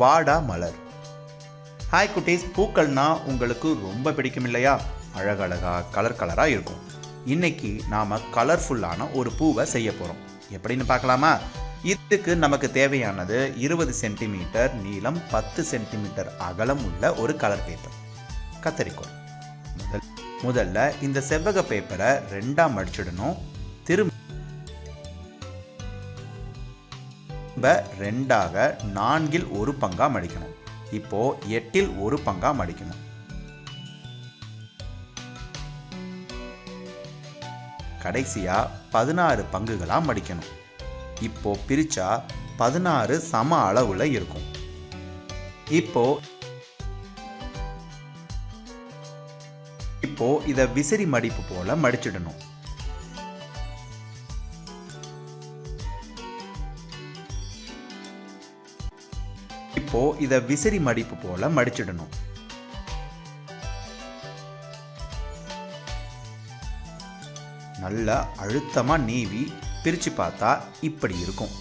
வாடா மலர். ஹாய் குட்டீஸ் பூக்கள்னா உங்களுக்கு ரொம்ப பிடிக்கும் இல்லையா அழகழகாக கலர் கலராக இருக்கும். இன்னைக்கு நாம் கலர்ஃபுல்லான ஒரு பூவை செய்ய போகிறோம் எப்படின்னு பார்க்கலாமா? இதுக்கு நமக்கு தேவையானது இருபது சென்டிமீட்டர் நீளம் பத்து சென்டிமீட்டர் அகலம் உள்ள ஒரு கலர் பேப்பர் கத்தரிக்கோள். முதல் முதல்ல இந்த செவ்வக பேப்பரை ரெண்டாக மடிச்சிடணும் ரெண்டாக நான்கில் ஒரு பங்காக மடிக்கணும் இப்போ எட்டில் ஒரு பங்காக மடிக்கணும் கடைசியாக பதினாறு பங்குகளாக மடிக்கணும் இப்போ பிரிச்சா பதினாறு சம அளவுல இருக்கும். இப்போ இப்போ இதை விசிறி மடிப்பு போல மடிச்சிடணும். இப்போ இத விசிறி மடிப்பு போல மடிச்சிடணும். நல்லா அழுத்தமா நீவி பிரிச்சு பார்த்தா இப்படி இருக்கும்.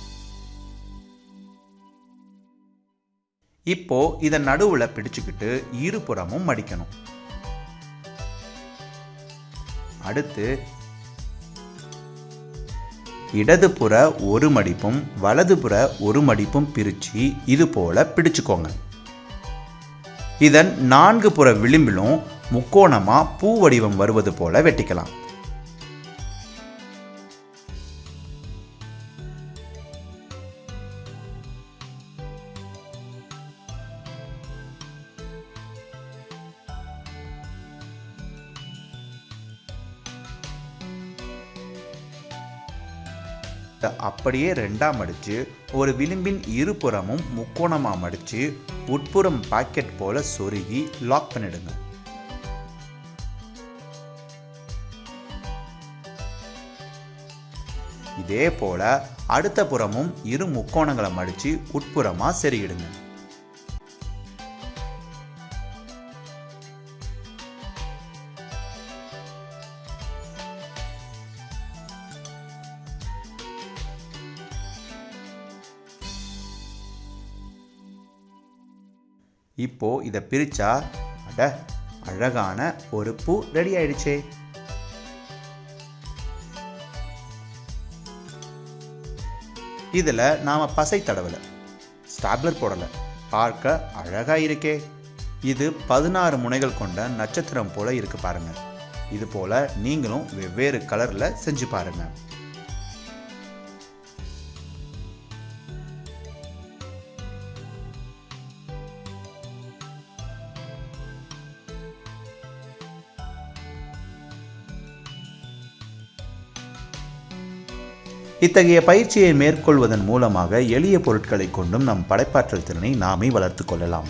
இப்போ இத நடுவுல பிடிச்சுக்கிட்டு இருபுறமும் மடிக்கணும். அடுத்து இடதுபுற ஒரு மடிப்பும் வலதுபுற ஒரு மடிப்பும் பிரிச்சு இது போல பிடிச்சுக்கோங்க. இதன் நான்கு புற விளிம்பிலும் முக்கோணமா பூ வடிவம் வருவது போல வெட்டிக்கலாம். அப்படியே ரெண்டாக மடித்து ஒரு விளிம்பின் இருபுறமும் முக்கோணமாக மடித்து உட்புறம் பாக்கெட் போல சொருகி லாக் பண்ணிடுங்க. இதே போல அடுத்த புறமும் இரு முக்கோணங்களை மடித்து உட்புறமாக செருகிடுங்க. இப்போது இதை பிரித்தா அட அழகான ஒரு பூ ரெடி ஆயிடுச்சே. இதில் நாம் பசை தடவலை ஸ்டாப்லர் போடலை பார்க்க அழகாக இருக்கே. இது பதினாறு முனைகள் கொண்ட நட்சத்திரம் போல இருக்கு பாருங்கள் இது போல் நீங்களும் வெவ்வேறு கலரில் செஞ்சு பாருங்கள் இத்தகைய பயிற்சியை மேற்கொள்வதன் மூலமாக எளிய பொருட்களை கொண்டும் நம் படைப்பாற்றல் திறனை நாமே வளர்த்து கொள்ளலாம்.